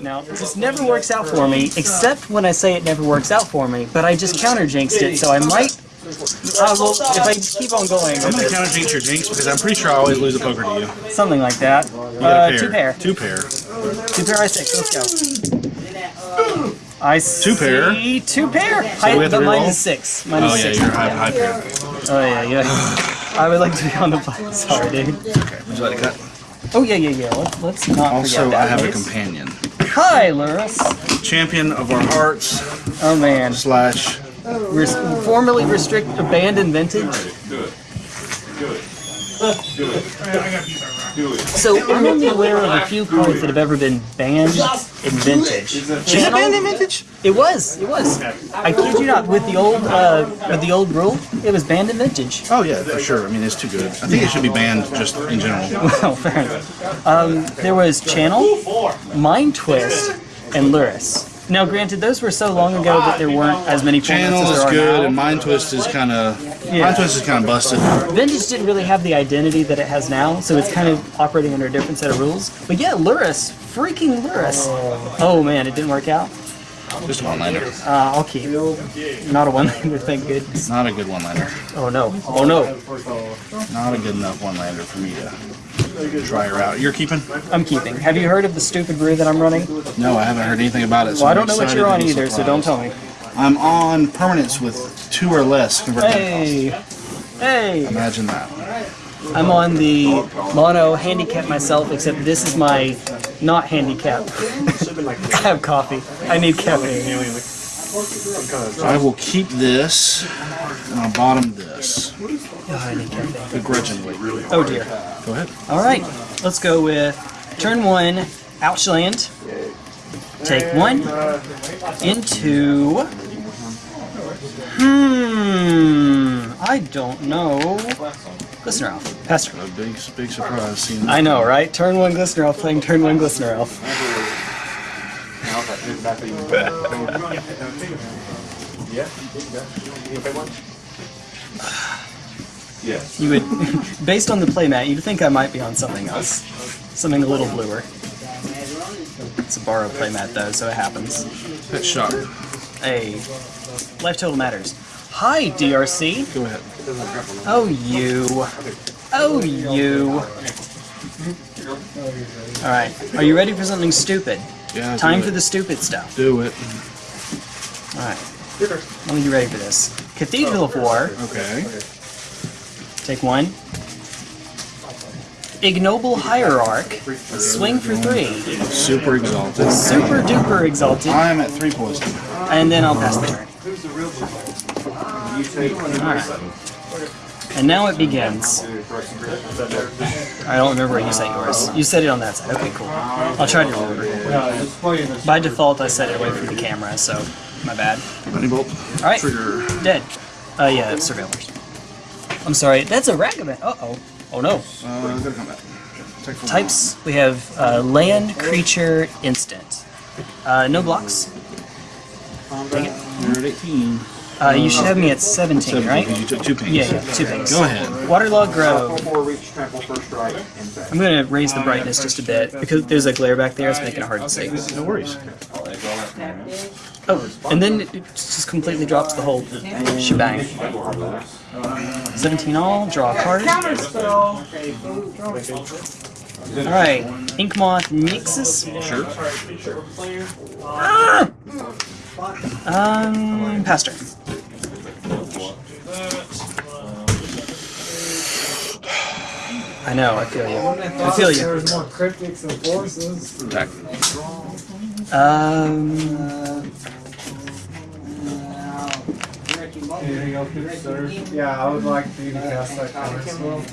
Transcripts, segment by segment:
Now, this never works out for me, except when I say it never works out for me, but I just counter jinxed it, so I might. Uh, well, if I keep on going, I'm gonna counter jinx your jinx because I'm pretty sure I always lose a poker to you. something like that. Uh, a two pair. Two pair. Two pair, I six. Let's go. I Two pair. Two pair. High, we have to but mine reroll? is six. Mine is Oh yeah, six. you're high, high pair. Oh yeah, yeah. I would like to be on the play. Sorry, dude. Okay, would you like to cut? Oh yeah, yeah, yeah. Let's, let's not Also, forget I that. have a please. companion. Hi, Lurrus. Champion of our hearts Oh man. slash. Res- formerly restrict abandoned vintage. So I'm only aware of a few cards that have ever been banned in vintage. Is it banned in vintage? It was. It was. I kid you not. With the old uh, with the old rule, it was banned in vintage. Oh yeah, for sure. I mean, it's too good. I think it should be banned just in general. Well, fair enough. Um, there was Channel, Mind Twist, and Lurrus. Now, granted, those were so long ago that there weren't as many formats Channel as is there are good, now. and Mind Twist is kind of. Yeah. Mind Twist is kind of busted. Vintage didn't really have the identity that it has now, so it's kind of operating under a different set of rules. But yeah, Lurrus, freaking Lurrus. Oh man, it didn't work out. Just a one-liner. Uh, I'll keep. Not a one-liner, thank goodness. Not a good one-liner. Oh no. Oh no. Not a good enough one-liner for me to try her out. You're keeping? I'm keeping. Have you heard of the stupid brew that I'm running? No, I haven't heard anything about it. So Well, I don't know what you're on either, so don't tell me. I'm on permanence with two or less Hey. Hey. Imagine that. I'm on the mono handicap myself, except this is my not handicap. I have coffee. I need caffeine. I will keep this, and I'll bottom this. Oh, I. Begrudgingly. Oh dear. Go ahead. All right, let's go with turn one, Outland. Take one into. Hmm. I don't know. Glistener Elf. Pass turn. A big, big surprise seeing I know, right? Turn one Glistener Elf playing turn one Glistener Elf. Yes. You would, based on the playmat, you'd think I might be on something else, something a little bluer. It's a borrowed playmat though, so it happens. Pet shop. Hey, life total matters. Hi, DRC. Go ahead. Oh, you. Oh, you. Alright, are you ready for something stupid? Yeah. Time for the stupid stuff. Do it. Alright. Let me get ready for this. Cathedral of oh. War. Okay. Take one. Ignoble Hierarch. Swing for three. Super exalted. Super duper exalted. I am at three poison. And then I'll pass the turn. Alright. And now it begins. I don't remember where you set yours. You set it on that side. Okay, cool. I'll try to remember. By default, I set it away from the camera, so my bad. Lightning bolt. Alright. Trigger. Dead. Uh, yeah, it's surveillors. I'm sorry, that's a Ragavan. Uh oh. Oh no. Uh, go to combat. Take full Types we have uh, land, creature, instant. Uh, no blocks. Take it. You're at 18. Uh, you should have me at 17, 17, right? because you took two pings. Yeah, yeah, two things. Go ahead. Waterlogged Grove. Before reach trample first strike. Impact. I'm gonna raise the brightness just a bit because there's a glare back there. It's making it hard to see. No worries. Oh, and then it just completely drops the whole shebang. 17 all. Draw a card. All right, Inkmoth Nexus. Sure. Ah! Um, pass turn. I know, I feel you. I feel you. There's more cryptics and forces. Attack. Um, Anything else good, sir? Yeah, I would like for you to cast that card as well.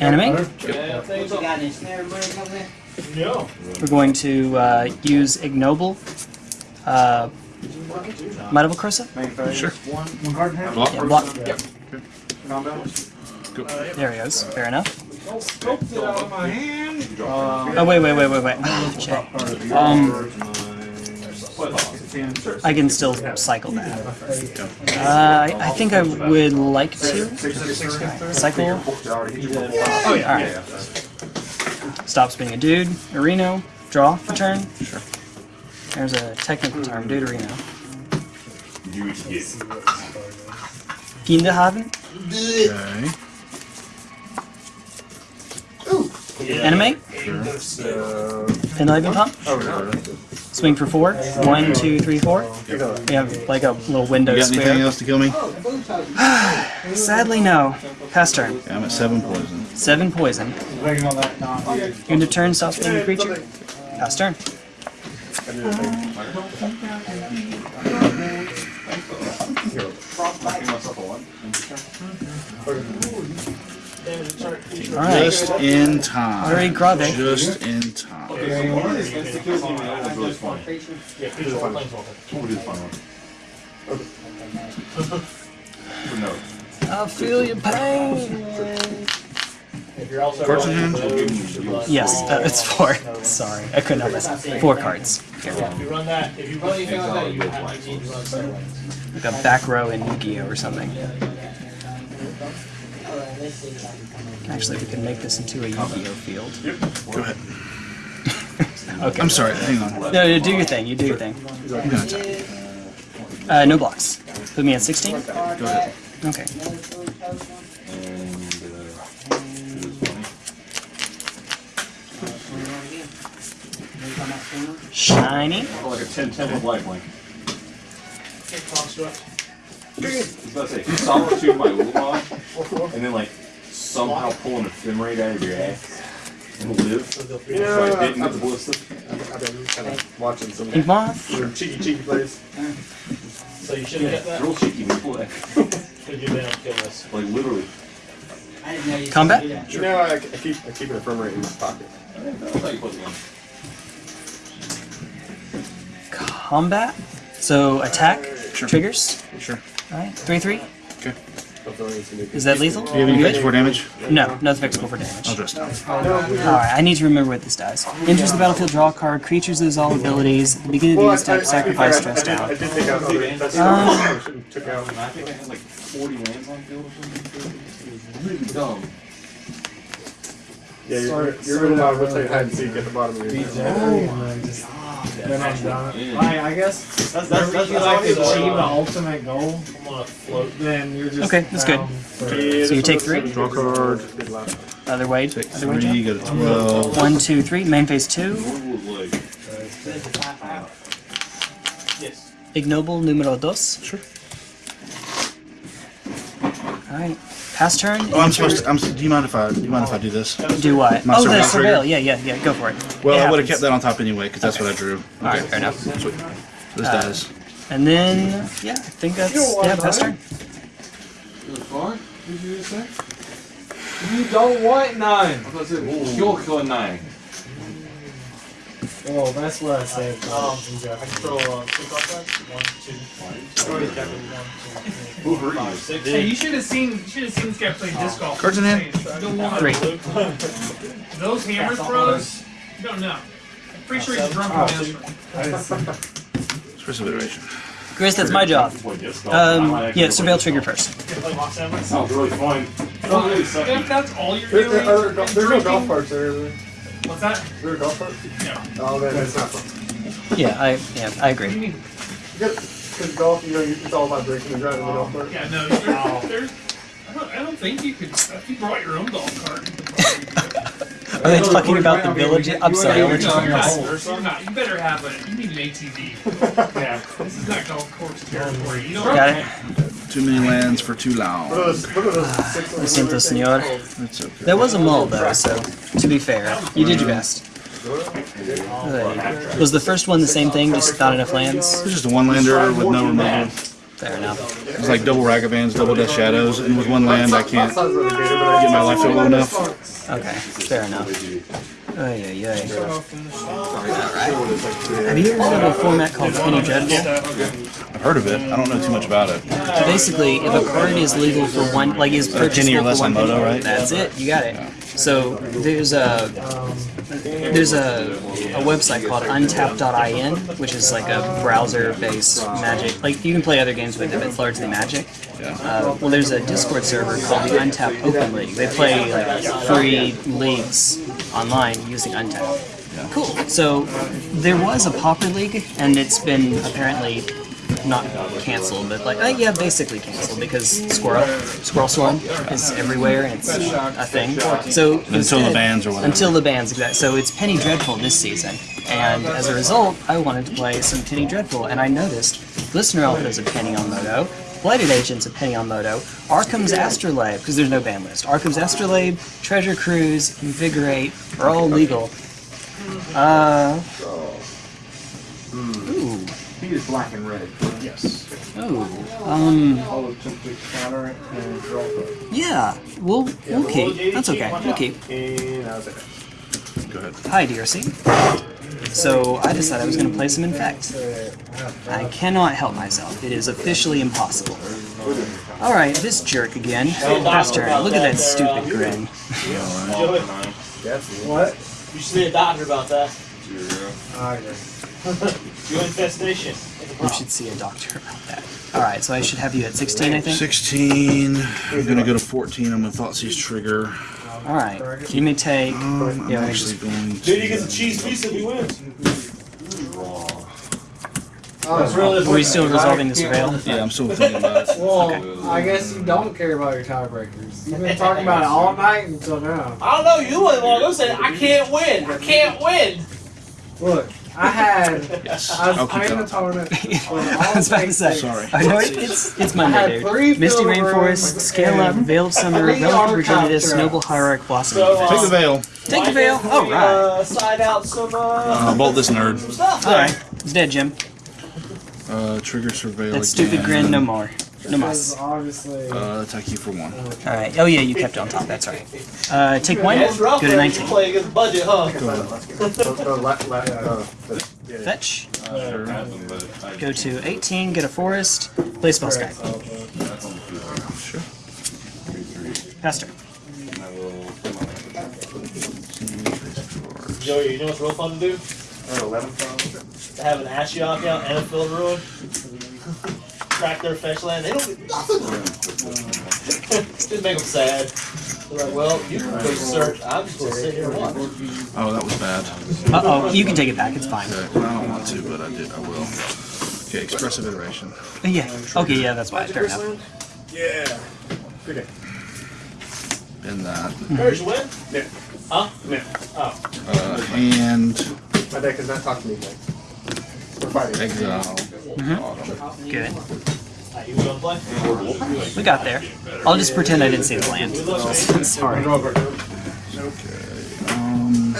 anime. We're going to uh, use ignoble. Uh, Might of Old Krosa? Sure. One card in hand? Block. Yeah, block. Combat? There he goes. Fair enough. Scoped it out of my hand. Oh wait, wait, wait, wait, wait. Jay. Um, I can still cycle that. Uh, I, I think I would like to cycle. Oh, yeah. Alright. Stops being a dude. Areno. Draw for turn. Sure. There's a technical term. Dude Areno. Finde haben. Okay. Anime. Pendelhaven pump. Swing for four. One, two, three, four. We have like a little window You got anything else to kill me? Sadly, no. Pass turn. Yeah, I'm at seven poison. Seven poison. Waiting on that. No. End of turn, stops being a creature. Pass turn. Alright. Just in time. Already grave. Just in time. really fun. We'll do the fun one. For notes. I feel your pain. Cards in hand? Yes, uh, it's four. Sorry, I couldn't help myself. Four cards. If you run that, if you run anything like that, you have to need to run seven. Like a back row in Yu-Gi-Oh! or something. Actually, we can make this into a Yu-Gi-Oh! field. Go ahead. Okay. I'm sorry, hang on. No, no, do your thing. You do your thing. I'm gonna attack. Uh, no blocks. Put me at 16? Go ahead. Okay. Shiny. Oh, like a 10 10 with lifelink. Construct. I was about to say, if you solitude my Ulamog, and then like somehow pull an ephemerate out of your ass and live, so I didn't get the ballista. I've been kind of watching some Ink Moth. cheeky cheeky plays. So you should have It's kept real that. cheeky when you pull that. Could you been able to kill this? Like literally. Combat. You know, I, I keep I keep an ephemerate in my pocket. That's how you put it on. Combat. So attack. Triggers. Sure. Alright. 3 3. Okay. Is that lethal? Do you have any Good? fix for damage? No, nothing fixable for damage. I'll dress down. Alright, I need to remember what this does. Enters the battlefield, draw a card. Creatures lose all abilities. At the beginning of the step, sacrifice stress I down. did take out other. That's Um, I should have took out. Think I had like 40 lands on field or something. Really dumb. Yeah, you're, you're gonna want to play hide and seek at the bottom of your Then I'm done. Yeah. I, I guess That's that's whenever you like to achieve the uh, ultimate goal, I'm gonna float. then you're just Okay, that's good. So you take three? Draw card. Other way. Take Other way, three, Joe. go to 12. One, two, three. Main phase two. Yes. Ignoble numero dos. Sure. Alright. Pass turn. Oh, I'm supposed to. I'm, do you mind if I? Do you mind if I do this? Do what? My Oh, the surveil surveil. Yeah, yeah, yeah. Go for it. Well, It I would have kept that on top anyway because that's what I drew. Alright, fair enough. Sweet. This Uh, dies. And then, yeah, I think that's yeah, pass turn. You don't want nine. You're killing nine. Oh, that's what I said. Um, I control uh, two contracts. One, two. Already covered one, two, three, Who four, hurt you? Hey, you should have seen. You should have seen this guy play disc golf. Cards in hand? Three. Those hammer throws. You don't know. I'm pretty sure he's drunk on this. I didn't iteration. Grizz, that's my job. Um, yeah, surveil trigger first. Play mock seven. Sounds really fun. Oh, really If that's all you're There's, doing, there's no golf drinking- carts there. Is What's that? there a golf cart? No. Oh, then it's not fun. Yeah, I yeah, I What do you agree. mean? Because golf, you know, it's all about drinking and driving the oh, golf cart. Yeah, no. There's, oh. there's, I, don't, I don't think you could. If you brought your own golf cart, you could probably do it. Are they talking about the village? I'm sorry. I No, went you're to- not. You're not. You better have a. You need an ATV. Yeah. This is not golf course territory. You don't. Got it. Too many lands for too long. those, what are those six Lo senor. Okay. There was a mull though, so to be fair, you did your best. Uh, Was the first one the same thing? Just not enough lands. It's just a one lander with no removal. Fair enough. It's like double Ragavans, double Death Shadows, and with one land I can't Sounds really good, but I get my life to low enough. Okay, fair enough. Ay, ay, ay. Alright. Have you ever heard of a format called Penny Dreadful? I've heard of it. I don't know too much about it. Basically, if a card is legal for one, like is or for one Moto, penny, right? That's it. You got it. So there's a there's a, a website called Untapped.in, which is like a browser-based Magic. Like you can play other games with it, but it's largely Magic. Uh, well, there's a Discord server called the Untapped Open League. They play like free leagues online using Untapped. Cool. So there was a Pauper League, and it's been apparently not canceled, but like, uh, yeah, basically canceled because Squirrel, Squirrel Swarm is everywhere and it's a thing. So Until the instead- bans or whatever. Until the bans, exactly. So it's Penny Dreadful this season, and as a result, I wanted to play some Penny Dreadful, and I noticed Listener Alpha is a penny on Moto. Blighted Agent's a penny on Moto. Arcum's Astrolabe, because there's no ban list. Arcum's Astrolabe, Treasure Cruise, Invigorate are all legal. Uh. Ooh. He is black and red. Yes. Oh. Um. I would simply counter and draw it. Yeah. We'll we'll keep. That's okay. We'll keep. And that was it. Go ahead. Hi, DRC. So I decided I was going to play some Infect. I cannot help myself. It is officially impossible. All right, this jerk again. Last turn. Look at that stupid grin. Joey, What? you should see a doctor about that. I guess. You infestation. You should see a doctor about that. All right, so I should have you at 16, I think. 16. I'm gonna go to 14. I'm gonna Thoughtseize trigger. All right. You may take. Um, I'm Yeah, actually going to. Dude, he gets a cheese pizza if he wins. Oh, That's really still resolving this surveil? Yeah, I'm still thinking about it. Well, I guess you don't care about your tiebreakers. You've been talking about it all night until now. I don't know, you wouldn't want to go say, I can't win. I can't win. Look, I had. Yes. I was I'll keep playing that. opponent. I was about to say. Sorry. I know it, it's it's I Monday, had dude. three Misty Rainforest, rooms Scale Up, and Veil of Summer, three Relative archive Rigidus, traps. Noble Hierarch, Blossom. So, Defense. Take the veil. Take the veil. can't All we, right. Uh, side out some uh, Uh, bolt this nerd. All right. It's dead, Jim. Uh, trigger surveil. That stupid grin, no more. No mas. obviously. Uh, attack you for one. All right. Oh yeah, you kept it on top. That's right. Uh, take one. It's Go to 19. play against budget, huh? Fetch. Fetch. Sure. But Go to 18. Get a forest. Play Spellskite. that's on. Sure. Pastor. And I will put my Joey, you know what's real fun to do? To have an Ashiok out and a field ruin. Crack their fetch land. They don't get nothing. Just make them sad. They're like, well, you can go search. I'm just going to sit here and watch. Oh, that was bad. Uh oh. You can take it back. It's fine. Okay. I don't want to, but I did. I will. Okay, expressive iteration. Uh, Yeah. Okay. Yeah. That's fine. Fair enough. In that. Where's your win? Huh? Uh, and My deck does not talk to me. We're fighting. exile. Good. Alright, you gonna play? We got there. I'll just pretend I didn't see the land. Sorry. Um,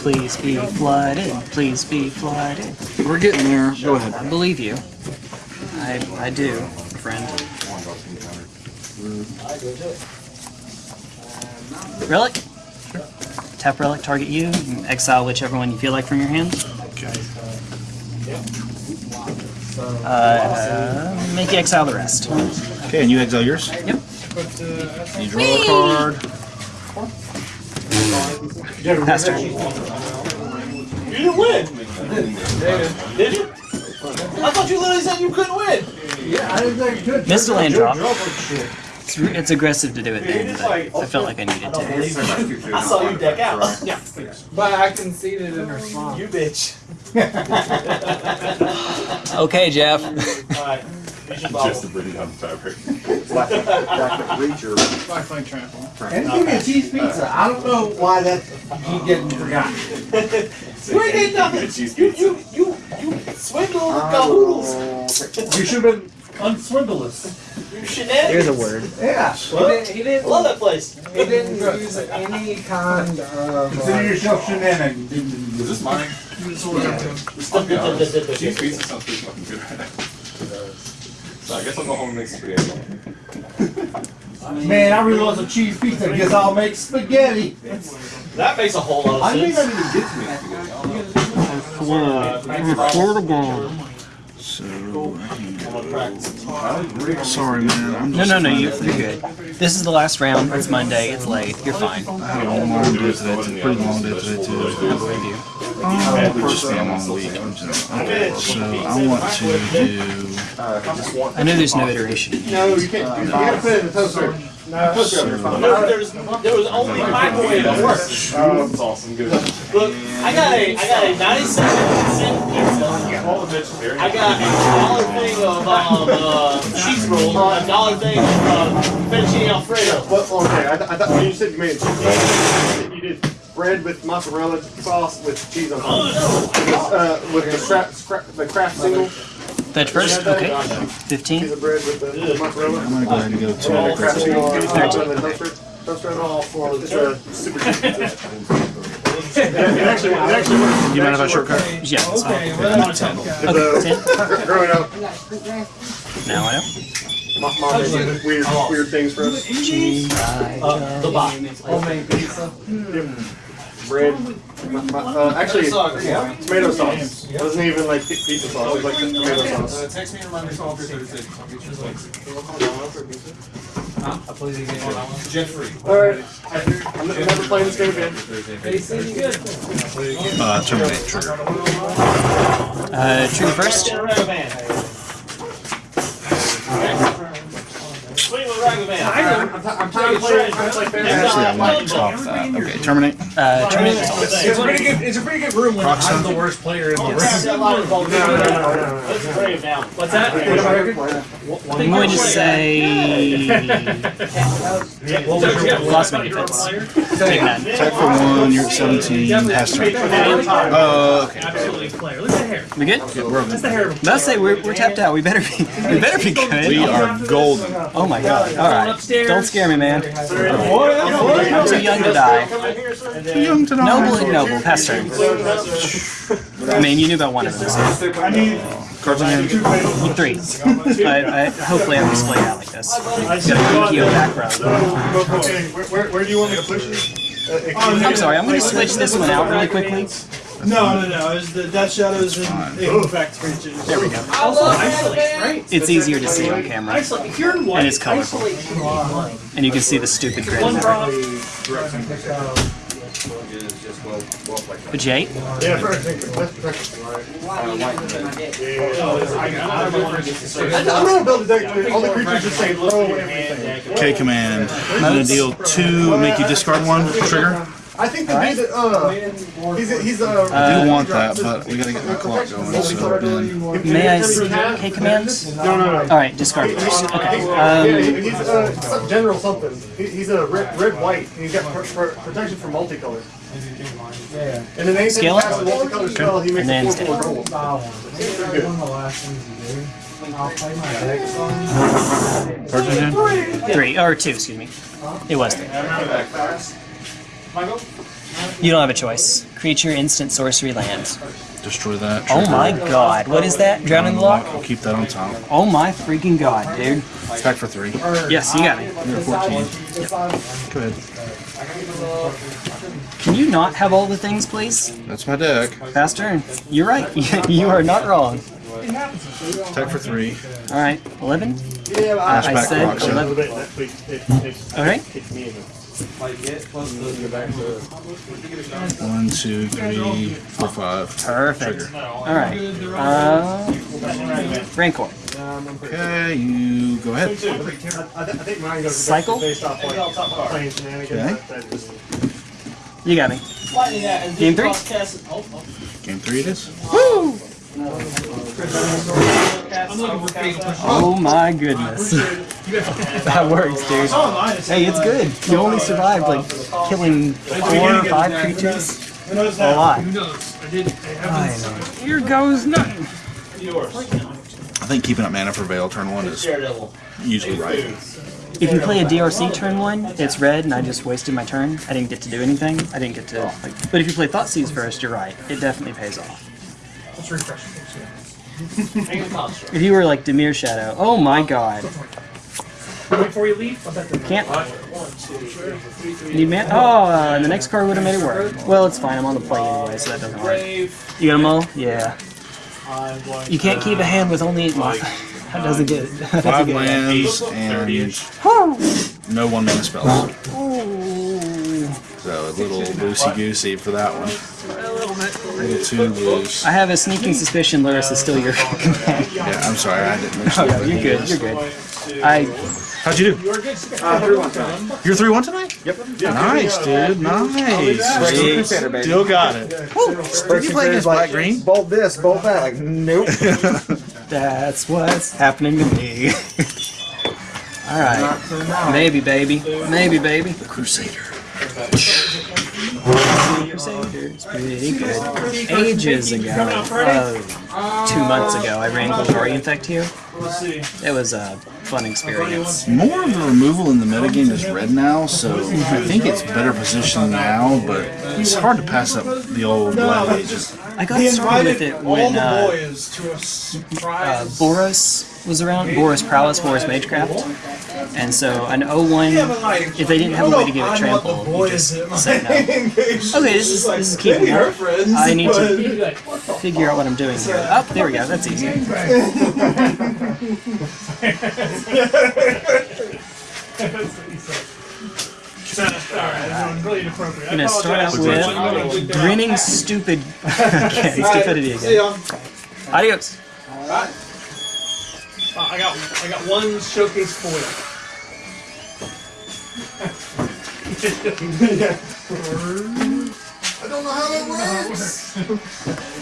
Please be flooded. Please be flooded. we're getting there. Go ahead. I believe you. I I do, friend. I go do it. Relic. Tap relic. Target you. you Exile whichever one you feel like from your hand. Okay. Uh, make you exile the rest. Okay, and you exile yours. Yep. You draw a card. Pastor. You didn't win! Did you? I thought you literally said you couldn't win! Yeah, I didn't think good. Missed a land drop. shit. It's, it's aggressive to do it then, but I felt like I needed to. believe. I saw you deck out. Yeah. But I conceded in response. You bitch. Okay, Jeff. Alright. You should Just follow. to bring down the fabric. And give me a cheese pizza. I don't know why that keep getting forgotten. You ain't getting nothing. You, you, you, you swindle the cahoodles. You should have been unswindleless. You shenanigans. Here's a word. Yeah. He didn't, he didn't, love that place. he didn't use any kind of. Consider Uh, yourself shenanigans. Is this mine? I'll be honest. Cheese pizza sounds pretty fucking good right now. So I guess I'll go home and make spaghetti. Man, I really want some cheese pizza. Guess I'll make spaghetti. That makes a whole lot I of may not sense. even get to make spaghetti. I'll- Word. Word again. So I can I'm gonna practice. go. Sorry, man. I'm No, just no, no, trying you, to you're good. This is the last round. It's Monday. It's late. You're fine. I had a long day today. It's a pretty long day today too. I believe you. Um, it would just be a long week. Okay, so I want to do. Uh, I know there's no iteration. No, you can't. You gotta put it in the toaster. Toaster oven. There, there's, there was only microwave that worked. That's awesome. Good. Look, I got a, I got a 97 cent pizza. All the vegetarian. I got a dollar thing of um, uh, cheese rolls, a dollar thing of uh, fettuccine alfredo. What? Okay, I, th- I thought when you said you made cheese, you did bread with mozzarella sauce with cheese on top. Uh, with the scrap, scrap, the craft single Fetch first? Okay. piece 15. of bread with the, the mozzarella. I'm gonna go ahead and go to. Craft single. Can Thirteen. put it the toaster? Toaster oven. All for it's a super cheap. It actually, it actually works. You mind if I shortcut? Yeah, that's fine. Okay, well, that's okay. It's, uh, 10. Growing up, Now I know. my mom did weird, weird things for us. Uh, the box. Homemade pizza. Bread. My, my, uh, actually, tomato sauce. It wasn't even like pizza sauce. It was like tomato sauce. Text me and remind me call Thursday. I'll get you the Huh? I believe you get. Jeffrey. All right. I'm never playing this game again. Hey, see you good. Uh, terminate trigger. Uh, trigger first. Swing with Ragavan. Swing with Ragavan. I'm, t- I'm trying to play. I'm trying to play. Actually, I might stop that. Okay, terminate. Uh, terminate. It's a pretty good. It's a pretty good room when I'm the worst player in the room. Let's No, no, no, no, no. break it down. What's that? I'm going to say. Lost my defense. Take that. Attack for one. You're at 17. Pass turn. Uh, okay. Absolutely player. Look at the hair. We good? Yeah, we're okay. That's the hair. of a Let's say we're, we're tapped out. We better be. We better be good. We are golden. Oh my god. All right. Upstairs. Don't scare me, man. I'm too young to die. Too young to die. Noble ignoble. Pass turn. I mean, you knew about one of them. So. Cards in hand. Three. I, I, hopefully I'm displayed out like this. Got a Yu-Gi-Oh back row. Okay, where, where, where do you want me to push you? Uh, I'm sorry, I'm going to switch this one out really quickly. No, no, no. It was the Death Shadows and Equifax creatures. There we go. Isolate, right? It's easier to see on camera. Isolate. If you're in white, And it's colorful. isolate should be blank. And you can see the stupid grin One there. drop. But Jay, Yeah, for. I'm gonna build a deck. where All the creatures just say throw everything. K command. I'm gonna deal two and make you discard one. Trigger. I think the dude that uh, he's he's uh. I do want that, but we gotta get the clock going. So then, may I see K commands? No, no, no. Alright, discard first. Okay. Yeah, Um, he's uh, general something. He, he's a red, red white, and he's got pr- pr- protection from multicolor. Yeah. And then anytime Scale it? casts a multicolor spell, he makes And a then four four scale. gold. Style one. That's one of the last things you do. I'll play my deck song. cards in hand. three, or two, excuse me. It was three. You don't have a choice. Creature, instant, sorcery, land. Destroy that. Oh my god, what is that? Drown in the lock? I'll keep that on top. Oh my freaking god, dude. Attack for three. Yes, you got me. You're at 14. Go ahead. Can you not have all the things, please? That's my deck. Fast turn. You're right. you are not wrong. Attack for three. Alright, 11? Ash I back said 11. Alright. One, two, three, four, five. Perfect. Alright. Uh, Rancor. Okay, you go ahead. I, th- I think mine goes Cycle? based off like playing shenanigans. Okay. That, that just, You got me. Lightning that and Game three? Game three it is. I'm looking for fake push. Oh my goodness. that works, dude. Hey, it's good. You only survived like killing four or five creatures. A lot. Who knows? I did. I I haven't. know. Here goes nothing. Yours. I think keeping up mana for Veil turn one is usually right. If you play a DRC turn one, it's red, and I just wasted my turn. I didn't get to do anything. I didn't get to like. But if you play Thoughtseize first, you're right. It definitely pays off. Let's refresh. it. Finger. If you were like Dimir Shadow, oh my god, Before you leave, I'll bet the can't. Need man? Oh, uh, and the next card would have made it work. Well, it's fine. I'm on the play anyway, so that doesn't work. You got them all? Yeah. You can't keep a hand with only eight mana. That doesn't get. That Five lands and no one mana spells. So a little loosey goosey for that one. A little bit. A little too loose. I have a sneaking suspicion Lurrus is still your command. Yeah, I'm sorry, I didn't oh, mention Oh, that. you're good. You're good. I How'd you do? You're three one tonight. Yep. Nice, dude. Nice. Still got it. Did you play against Black Green? Bolt this, bolt that. Like, nope. That's what's happening to me. All right, maybe, baby, maybe, baby. The Crusader. Crusaders, pretty good. Ages ago, uh, two months ago, I ran Golgari Infect here. It was a fun experience. More of the removal in the metagame is red now, so I think it's better positioned now, but it's hard to pass up the old Black. I got started with it when uh, boys to a uh. Boros was around. Boros Prowess, Boros Magecraft. And so an 01, Yeah, but like, if they didn't have a way to give it I'm the trample, you just at said no. Okay, this is this is like, keeping they are up. friends, I need to figure out what I'm doing here. Oh, there we go. That's easy. Alright, I'm really inappropriate. I'm gonna start out with grinning stupid again, stupidity again. ya. Adios. Uh, I got I got one showcase foil. I don't know how that works.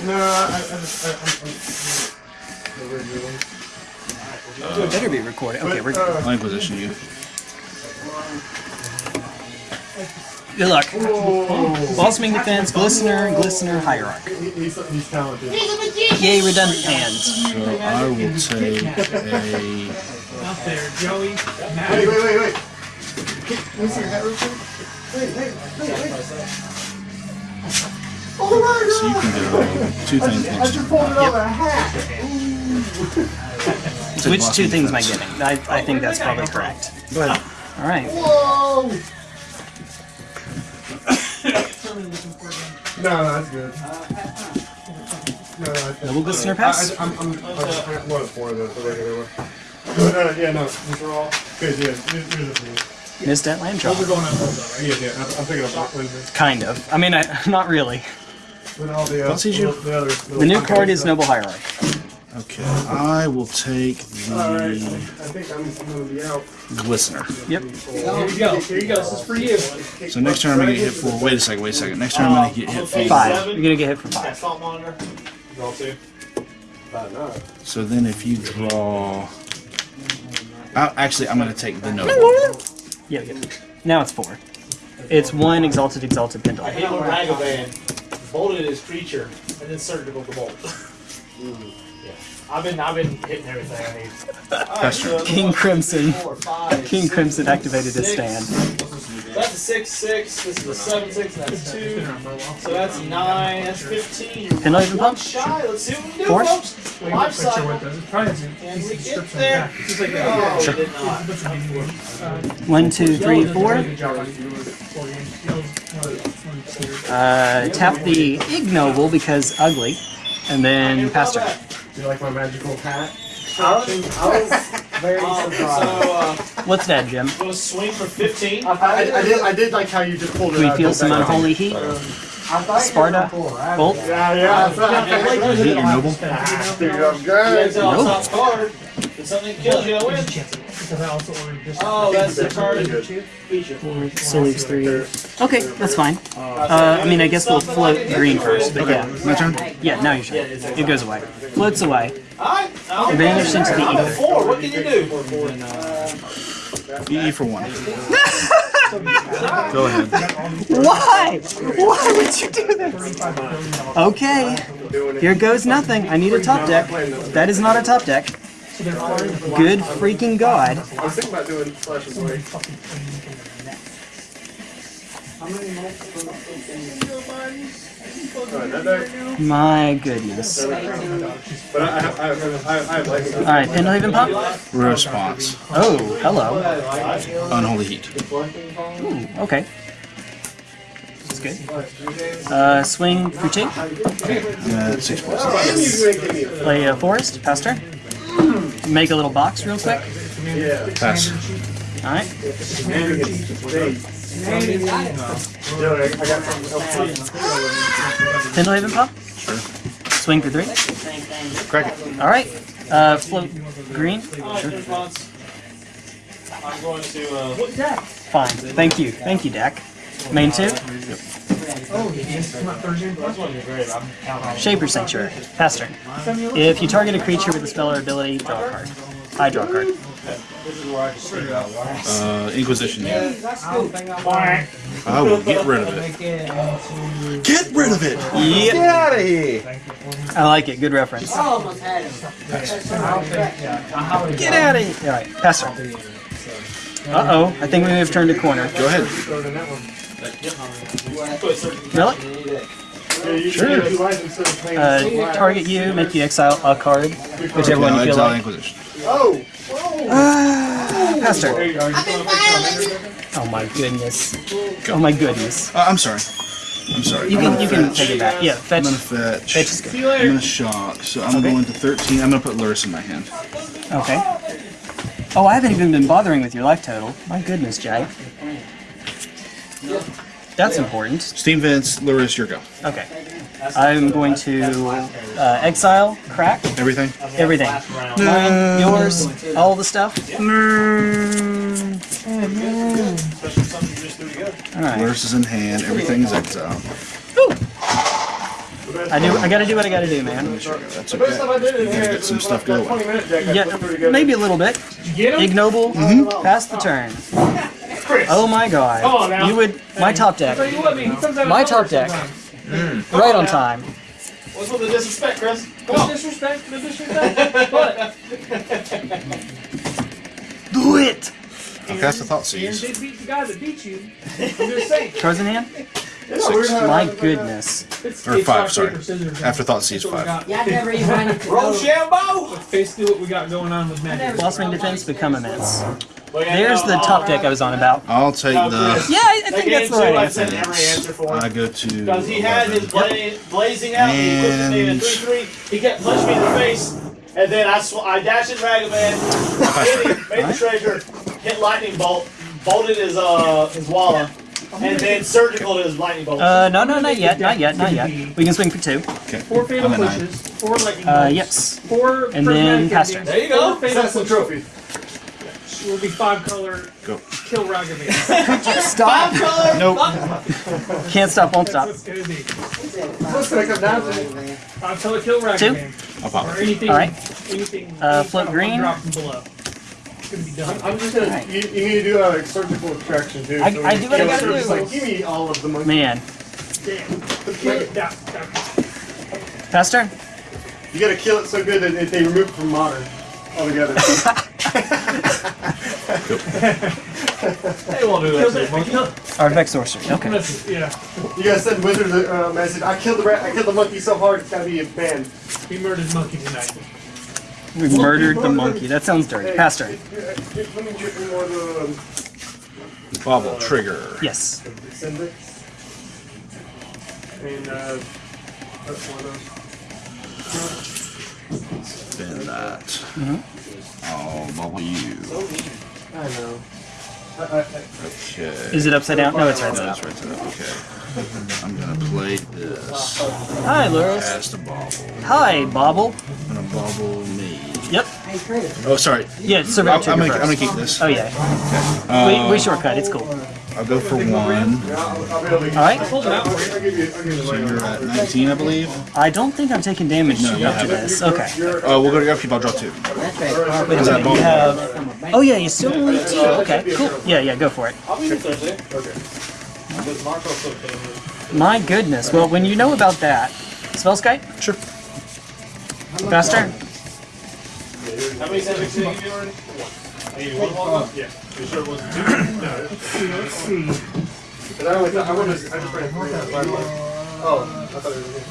no, I, I just, I, I'm, I'm, Better be recorded. Okay, we're uh, I'll position you. good luck. Blossoming Defense, Glistener, Glistener, Hierarch. he, he's, he's talented. Yay, redundant hands. So I will take a Out there, Joey. Wait, wait, wait, wait. Can you see your hat real quick? Wait, wait, wait, wait. Oh so you can god! go two things I next just pulled it out of a hat. Which two blocking things am I getting? I, I think that's probably correct. Go ahead. All right. Whoa! no, no, that's good. No, no, that's Double Glistener I, pass? I, I'm, I'm, I'm, I'm one of four of the, the regular one. No, no, yeah, no, these are all good. Yeah, these, these are the Missed that land drop. We're going up though, right? Yeah, yeah, I'm, I'm picking Wednesday. Kind of. I mean, I, not really. With all the, uh, What's easier? the other. The new card is Noble Hierarch. Okay, I will take Alright, I the think I'm, I'm gonna be out. Glistener. Yep. Here you go. Here you go. This is for you. So next turn I'm gonna get hit for. Wait a second. Wait a second. Next turn I'm gonna get hit for. Five. You're gonna get hit for Yeah, five. salt monitor. Draw two. So then if you draw. Uh, actually, I'm gonna take the noble. Yeah, yeah. Now it's four. It's one exalted, exalted pendulum. I pendulum. hit with Ragavan, bolted his creature, and then surgical the bolt. yeah. I've been I've been hitting everything I need. That's true. King Crimson. Four, five, King six, Crimson activated his stand. That's a six six. This is a seven six. And that's two. So that's nine. That's fifteen. Can I even one pump? shy. Let's see what we can do, Four? folks. Wait, Life cycle. what does it? Probably has a Can piece we get script on the there? back. Just like Oh, that. we did not. What's the meaning of it? One, two, three, Yellow does a four. really good job on four games. Yellow's one of the- one of the clear. Uh, tap the ignoble because ugly, and then pass turn. Do you like my magical hat? I was, I was very surprised. So, uh, What's that, Jim? I'm gonna swing for 15. I, I, I did. I did like how you just pulled it Do we out. feel of the some unholy heat? Sparta? Bolt? Yeah, yeah. That's I Yeah, felt Is it your noble? like. Dude, I'm good. all top card. If something kills you, I win. Because I also ordered this. Oh, that's the card feature. So leaves three. Okay, that's fine. Uh, I mean, I guess we'll float green first, but yeah. My turn. Yeah, now your turn. It goes away. Floats away. Alright, I'm Vanished into the I'm ether. four. What can you do? EE for one. Go ahead. Why? Why would you do this? Okay, here goes nothing. I need a top deck. That is not a top deck. Good freaking god. I was thinking about doing slash and blade. Alright, that deck. My goodness. But I, I, I, have- I, have- I, have like. Alright, Pendelhaven Pop? Response. Oh, hello. Unholy heat. Ooh, okay. That's good. Uh, swing for two. Uh, six plus. Play a forest. Pass turn. Make a little box real quick. Yeah. Pass. All right. Pendelhaven pop. Sure. Swing for three. Crack it. All right. Uh, float green. Alright, response. I'm going to, uh, Fine. Thank you. Thank you, Dak. Main two. Oh, yes, come Thursday. that's one of your great. I'm Shaper Sanctuary. Pass turn. If you target a creature with a spell or ability, draw a card. I draw a card. Uh, Inquisition. yeah. I will get rid of it. Make it into. Get rid of it. Yep. out of here. I like it. Good reference. I don't think, yeah. Get out of here. All right. Pass. Uh oh. I think we may have turned a corner. Go ahead. Really? Sure. Uh, target you, make you exile a card, whichever one Now you feel exile like. Inquisition. Oh! Pass turn. Oh my goodness. Oh my goodness. Uh, I'm sorry. I'm sorry. You I'm can gonna you can take it back. Yeah, I'm gonna fetch. fetch. Fetch is good. I'm gonna shock. So I'm Okay. going to 13. I'm gonna put Lurrus in my hand. Okay. Oh, I haven't even been bothering with your life total. My goodness, Jay. That's important. Steam Vents, Lurrus, your go. Okay. I'm going to uh, exile, crack, Everything. everything. Mine, yours, all the stuff. Alright. Lurrus is in hand. Everything's exiled. I do I gotta do what I gotta do, man. That's okay. You gotta get some stuff going. Yeah, maybe a little bit. Get him? Ignoble, pass the turn. Oh my god. You would my top deck. Tell you what, man, he comes out of My top deck. sometimes. Mm. Right on time. what's with the disrespect, Chris? Come No on. disrespect, no disrespect. But Do it! I'll cast a Thought Aaron Seize. did beat the guy that beat you. I'm just saying. Cards in hand? Six. My goodness. It's, Or it's five, sorry. paper, scissors. After Thought Seize, That's what we five. Yeah, I never even wanted to Roll know. Shambo! That's basically what we got going on with Magic. Blossoming Defense, become immense. Look at There's the top deck I was on about. I'll take the. Chris. Yeah, I I think that's the right answer. sent every answer for I him. go to. Because he had his 11. bla- blazing out, he equipped me in a And- 3-3, he kept punching me in the face, and then I sw- I dashed in Dragon Man, hit him, made the treasure, hit Lightning Bolt, bolted his uh his Walla, and then surgical his Lightning Bolt. Uh, no, no, not yet, not yet, not yet. We can swing for two. Four fatal I'm a nine. pushes, four lightning Uh, yes. four And then prismatic Pastor. There you go. four fatal That's the trophy. Will be five color. Go. Kill Ragavan. Stop! Five color. Nope. Can't stop, won't stop. That's what it's gonna be. What's gonna come down to? Five color kill Ragavan. I'll pop Or anything. Alright. Anything. Uh, any float green. Drop from below. It's gonna be done. I'm just gonna. You, you need to do a surgical extraction too. I- so I we do what I gotta do. Just like, give me all of the money. Man. Damn. Kill it. Down, down. Turn. You gotta kill it so good that if they remove it from modern altogether. They won't do Kill that. that. Kill. Artifact Sorcery. Okay. That's, yeah. you gotta send Wizard a uh, message. I killed the rat. I killed the monkey so hard it's gotta be a banned. We murdered monkey tonight. We murdered the monkey. That sounds dirty. Pass turn. Let me get more um, Bauble trigger. Yes. send it. And uh, Spin that. Mhm. I'll bubble you. I know. Okay. Is it upside down? No, it's right side it's up. right up. Okay. I'm gonna play this. Hi, Lurrus. Cast a bauble. Hi, Bauble. I'm gonna bobble me. Yep. Oh, sorry. Yeah, I'm, survey I'm, gonna, I'm gonna keep this. Oh yeah. Um, we, we shortcut. It's cool. I'll go for one. yeah, I'll, I'll be able to. All right. Hold it out for you. I'll give you. Give you the So money. you're at 19, I believe. I don't think I'm taking damage No, you up to this. Okay. You're, Oh, we'll go to upkeep. I'll draw two. That's right. Wait a minute. You have. Oh yeah, you still only two. Oh, okay. Cool. Yeah, yeah. Go for it. I'll be here Thursday. okay. Okay. My goodness. Well, when you know about that, Spellskite. Sure. Faster. How many seven did you give me already? I gave you one Yeah. You sure it wasn't two? Let's see. But I only thought, I wanted. I just ran three. That's why I was- Oh, I thought it was here.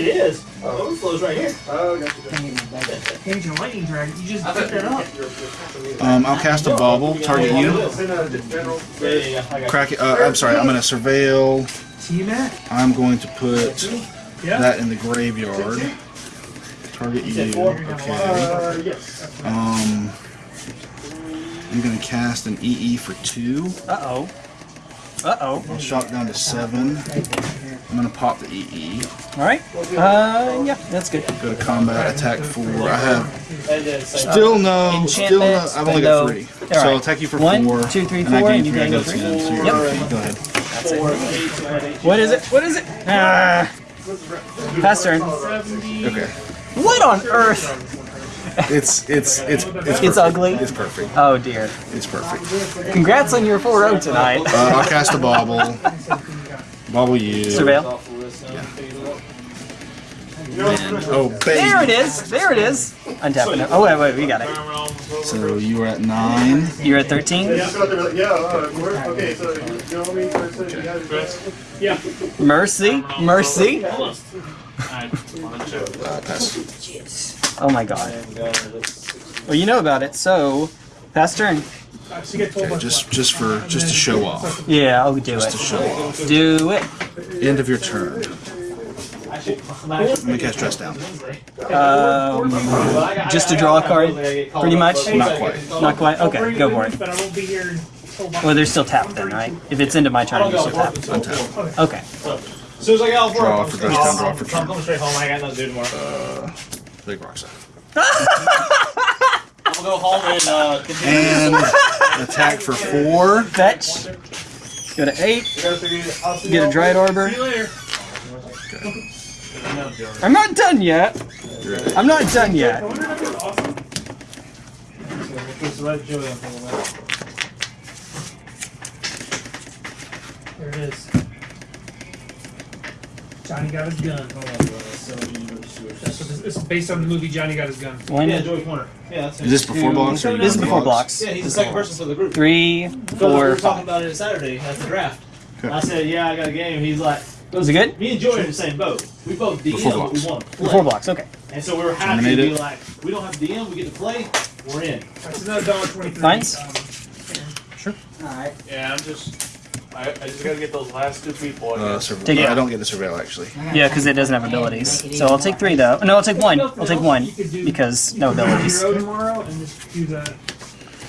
It is. Oh, overflow's right here. Oh, gotcha. gotcha. Page and lightning dragon. You just picked that up. Um, I'll cast a bauble. Target you. I Crack it. Uh, I'm sorry. I'm gonna surveil T-Mac? I'm going to put that in the graveyard. Target you. Okay. Uh, yes. Um, I'm gonna cast an EE for two. Uh oh. Uh oh. I'll shot down to seven. I'm gonna pop the EE. All right. Uh, yeah, that's good. Go to combat, attack four. I have And then say, still no, still no. I've only got three. So. I'll attack you for One, four. two, three, and I four, gain and you three. I gain go three. ten. So you're Yep. okay. Go ahead. That's four, it. eight, two, eight, eight. What is it? What is it? Ah. Pass turn. Okay. What on earth? It's it's it's it's, It's ugly. It's perfect. Oh dear. It's perfect. Congrats on your 4-0 tonight. Uh, I'll cast a bauble. Bauble you. Surveil. Off the list, figure it out. Oh, There it is. There it is. Untapping it. Oh wait, wait, we got it. So you were at nine. You're at 13. Yeah, so they were like, yeah, uh, we're, okay, so, you know I mean? So, so you guys- Mercy, mercy. Uh, pass. Oh my god. And, that's- Well, you know about it, so pass turn. So you get 12 Okay, just just for just to show off. Yeah, I'll do Just to show off. Do it. End of your turn. Actually, I'm actually- Let me cast dress down. Um, just to draw a card, pretty much? Not quite. not quite. Okay, go for it. But I won't be here until about Well, they're still tapped then, right? If it's into my turn, you're still tapped. Untap. Okay. As soon as I get off work, Draw for straight dress down, draw for I'm turn. coming straight home. I got nothing to do tomorrow. Big rock set. I'm gonna go home and uh, continue. And attack for four. Fetch. Go to 8. Get a Dryad Arbor. See you later. I'm not done yet. You're at eight. I'm not done yet. There it is. Johnny got his gun. Hold on, That's what this, it's based on the movie Johnny Got His Gun. One, Yeah, Joey Corner. Yeah, that's it. Is this before two- blocks or This is before blocks? blocks. Yeah, he's the second person for the group. Three, four. we four, were talking about it Saturday at the draft. Okay. I said, yeah, I got a game. He's like, Was it good? me and Joey are in the same boat. We both DM, Before but we want to play. Before blocks, okay. And so we were happy Terminate to be like, we don't have to DM, we get to play, we're in. That's another dollar twenty-three. Fines? Um, Alright. Yeah, I'm just. I, I just gotta get those last two people. Uh, surve- Take it. I don't get the surveil actually. Yeah, because it doesn't have abilities. So I'll take three though. No, I'll take one. I'll take one because no abilities. Hero tomorrow and just do the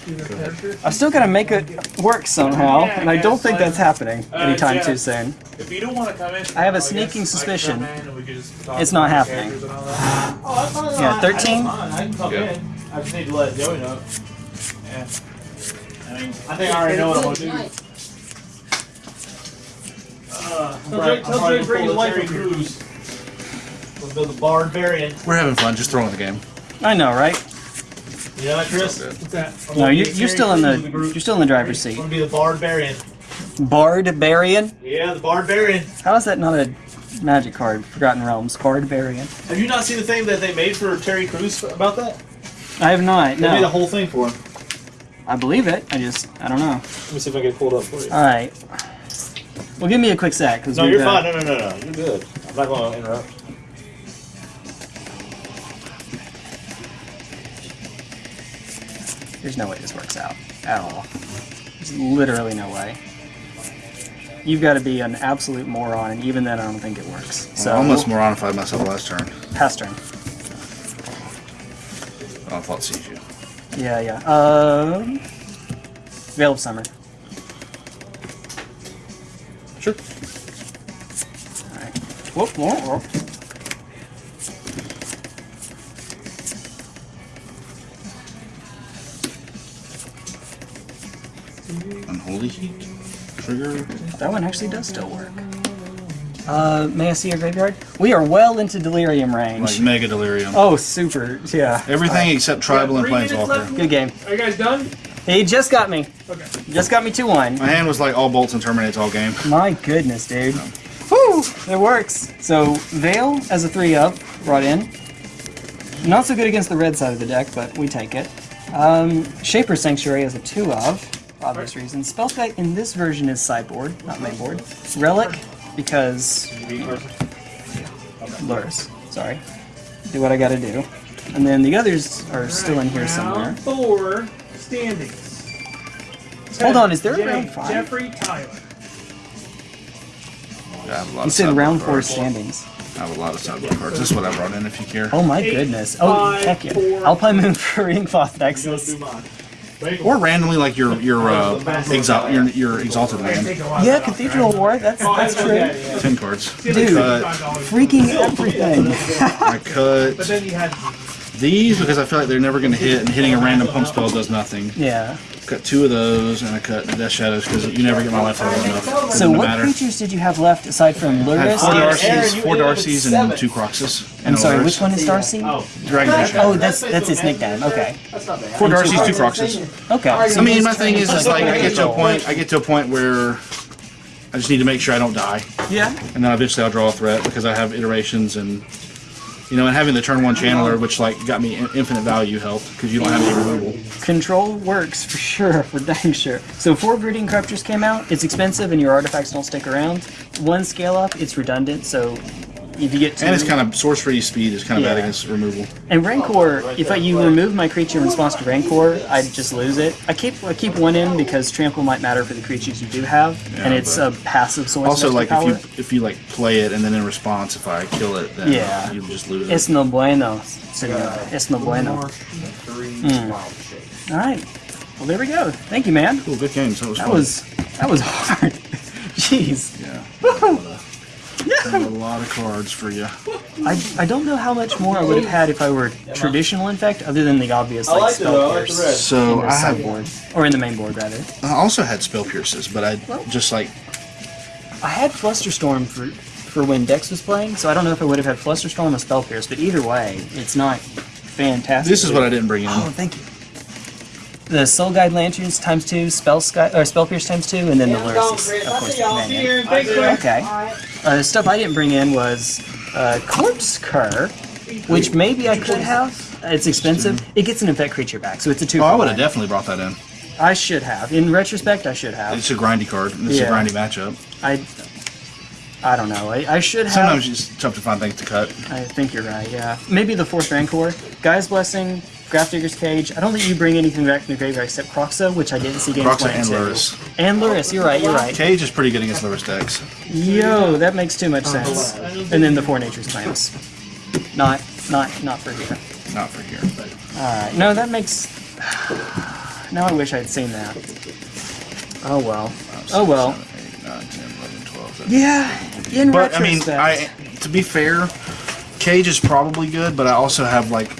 do the character. I've still got to make it work somehow, and I don't think that's happening anytime too soon. If you don't want to come in, I have a sneaking suspicion come in and we can just talk it's not happening. characters and all that. Oh, that's fine. Yeah, 13? I, I can come Yeah. I just need to let Joey know. Yeah. I mean, I think I already know what I'm gonna do. Uh, Tell probably- tell probably bring his wife the up Terry here. Crews. We'll build the barbarian. We're having fun, just throwing the game. I know, right? You know that, Chris? What's that? I'm No, you, you're still in Crews the you're still in the driver's I'm seat. gonna be the barbarian. Bardbarian. Yeah, the barbarian. How is that not a magic card? Forgotten Realms. Bardbarian. Have you not seen the thing that they made for Terry Crews about that? I have not. They made a whole thing for him. I believe it. I just I don't know. Let me see if I can pull it up for you. All right. Well, give me a quick sec because No, you're fine. No, no, no, no. You're good. I'm not going to interrupt. There's no way this works out at all. There's literally no way. You've got to be an absolute moron, and even then, I don't think it works. So I almost moronified myself last turn. pass turn. Oh, I thought sees you. Yeah, yeah. Um, Veil of Summer. Sure. Alright. Whoop, whoop, whoop. Unholy heat. Trigger. That one actually does still work. Uh, may I see your graveyard? We are well into delirium range. Like mega delirium. oh, super. Yeah. Everything except tribal and Three planeswalker. Good game. Are you guys done? He just got me. Okay. Just got me 2 1. My hand was like all bolts and terminates all game. My goodness, dude. Whew, it works. So, Veil as a 3 up, brought in. Not so good against the red side of the deck, but we take it. Um, Shaper Sanctuary as a 2 of, for obvious reasons. Spellskite in this version is sideboard, not mainboard. Relic, because. Lurrus, sorry. Do what I gotta do. And then the others are still in here somewhere. Four standings. Hold on, is there a round five? Jeffrey Tyler. I have a lot You of said round four cards. standings. I have a lot of sideboard cards. This is what I brought in if you care. Oh my goodness. Oh, heck yeah. Alpine Moon for Inkmoth Nexus. Or randomly like your your uh, exalt your your exalted land. Yeah, Cathedral War, that's, that's true. Ten cards. Dude, Cut. freaking everything. I cut But then you had these because I feel like they're never going to hit, and hitting a random pump spell does nothing. yeah. Cut two of those, and I cut Death Shadows because you never get my life level enough. So Doesn't what matter. creatures did you have left aside from I had four Darcy's, four Darcy's, and two Kroxas. I'm and sorry, a Lurrus. which one is Darcy? Oh. Dragon Vision. Oh, that's that's its nickname. Okay. Four Darcy's, two Kroxas. Okay. I mean, my thing is, is like I get to a point, I get to a point where I just need to make sure I don't die, Yeah. and then eventually I'll draw a threat because I have iterations and. You know, and having the turn one channeler, which like got me in- infinite value, helped because you don't have any removal. Control works for sure, for dang sure. So four Brooding Corruptors came out. It's expensive and your artifacts don't stick around. One scale up, it's redundant, so if you get two... And it's kind of sorcery speed is kind of bad against removal. And Rancor, if I, you remove my creature in response to Rancor, I just lose it. I keep I keep one in because Trample might matter for the creatures you do have, Yeah, and it's a passive source. Also, like extra if you if you like play it and then in response, if I kill it, then Yeah. you just lose Es it. no bueno, senor. Es no bueno. Hmm. All right. Well, there we go. Thank you, man. Cool, good game. So it was That fun. was that was hard. Jeez. yeah. I have a lot of cards for you. I, I don't know how much more I would have had if I were traditional infect, other than the obvious I like liked it spell though. I like pierce the red. So in the I have sideboard or in the main board rather. I also had spell pierces, but I just like I had Flusterstorm for for when Dex was playing, so I don't know if I would have had Flusterstorm or Spell Pierce, but either way, it's not fantastic. this is what I didn't bring in. Oh, thank you. The Soul Guide Lanterns times two, Spellskite or Spell Pierce times two, and then the Lurrus, is, of course, the companion. Okay. Uh, the stuff I didn't bring in was uh, Corpse Cur, which maybe I could have. It's expensive. It gets an infect creature back, so it's a two. Oh, I would have definitely brought that in. I should have. In retrospect, I should have. It's a grindy card. and It's Yeah. a grindy matchup. I. I don't know. I, I should have. Sometimes it's tough to find things to cut. I think you're right, yeah. Maybe the fourth Rancor. Gaea's Blessing, Grafdigger's Cage. I don't think you bring anything back from the graveyard except Kroxa, which I didn't see games Kroxa playing and. Lurrus. And Lurrus, you're right, you're right. Cage is pretty good against Lurrus decks. Yo, that makes too much sense. And then the Four Natures Claims. Not, not, not for here. Not for here. but... Alright, no, that makes... Now I wish I'd seen that. Oh well. Oh well. Seven, eight, nine, 10, 11, 12, Yeah, in But I mean. I to be fair, Cage is probably good, but I also have like,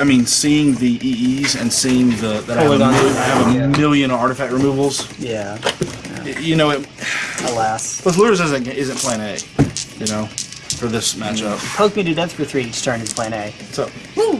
I mean, seeing the EEs and seeing the that I have, a, Polygon. mil- I have a Yeah. million artifact removals. Yeah, You know, it, alas. with Lurrus isn't isn't Plan A. You know, for this matchup. Poke me to death for three each turn is plan A. So Woo!